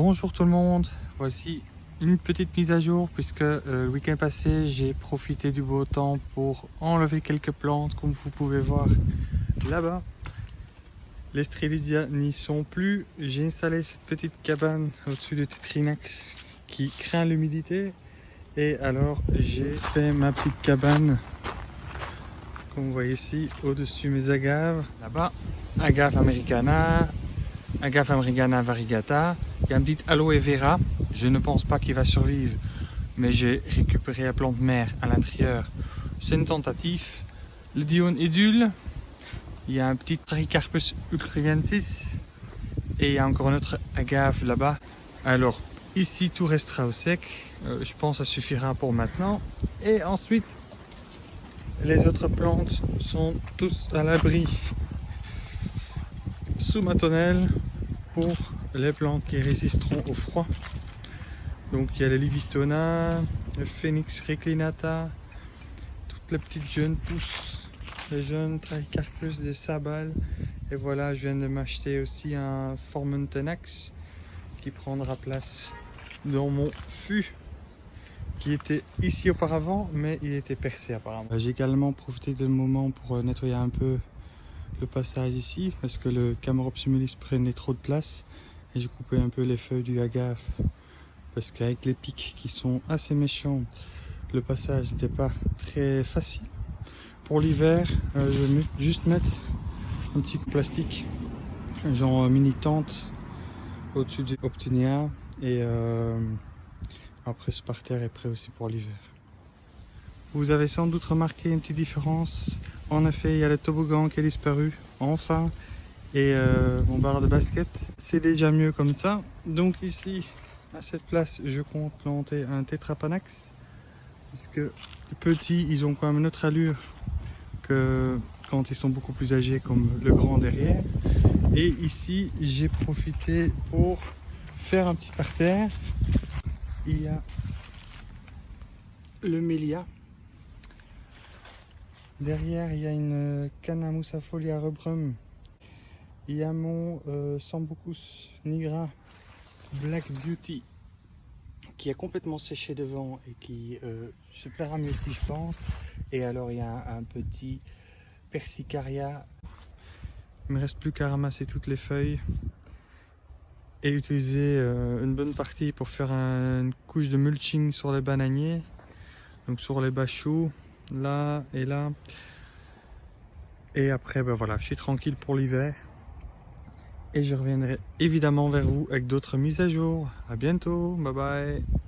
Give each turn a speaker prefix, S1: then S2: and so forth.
S1: Bonjour tout le monde, voici une petite mise à jour puisque euh, le week-end passé j'ai profité du beau temps pour enlever quelques plantes comme vous pouvez voir là-bas. Les Strelitzia n'y sont plus, j'ai installé cette petite cabane au-dessus de Tetrinax qui craint l'humidité. Et alors j'ai fait ma petite cabane comme vous voyez ici au-dessus mes agaves. Là-bas agave americana agave americana variegata il y a un petit aloe vera. Je ne pense pas qu'il va survivre, mais j'ai récupéré la plante mère à l'intérieur. C'est une tentative. Le Dion Edule. Il y a un petit Tricarpus ulcriensis. Et il y a encore notre agave là-bas. Alors, ici, tout restera au sec. Euh, je pense que ça suffira pour maintenant. Et ensuite, les autres plantes sont tous à l'abri sous ma tonnelle pour les plantes qui résisteront au froid. Donc il y a les Livistona, le Phoenix reclinata, toutes les petites jeunes pousses, les jeunes Tricarpus des Sabales. Et voilà, je viens de m'acheter aussi un Formentenax qui prendra place dans mon fût qui était ici auparavant, mais il était percé apparemment. J'ai également profité de moment pour nettoyer un peu le passage ici parce que le Camerops humilis prenait trop de place et j'ai coupé un peu les feuilles du agave parce qu'avec les pics qui sont assez méchants le passage n'était pas très facile. Pour l'hiver euh, je vais juste mettre un petit plastique genre mini tente au-dessus du Optinia et euh, après ce parterre est prêt aussi pour l'hiver vous avez sans doute remarqué une petite différence en effet il y a le toboggan qui a disparu enfin et euh, mon bar de basket. C'est déjà mieux comme ça. Donc ici, à cette place, je compte planter un tétrapanax. Parce que petits, ils ont quand même une autre allure que quand ils sont beaucoup plus âgés comme le grand derrière. Et ici, j'ai profité pour faire un petit parterre. Il y a le Mélia. Derrière, il y a une Canamusafolia rubrum il y a mon euh, Sambucus nigra Black Beauty qui est complètement séché devant et qui euh, se plaira mieux si je pense. Et alors il y a un, petit Persicaria. Il me reste plus qu'à ramasser toutes les feuilles et utiliser euh, une bonne partie pour faire une couche de mulching sur les bananiers. Donc sur les bachous, là et là. Et après, ben voilà, je suis tranquille pour l'hiver et je reviendrai évidemment vers vous avec d'autres mises à jour. À bientôt, bye bye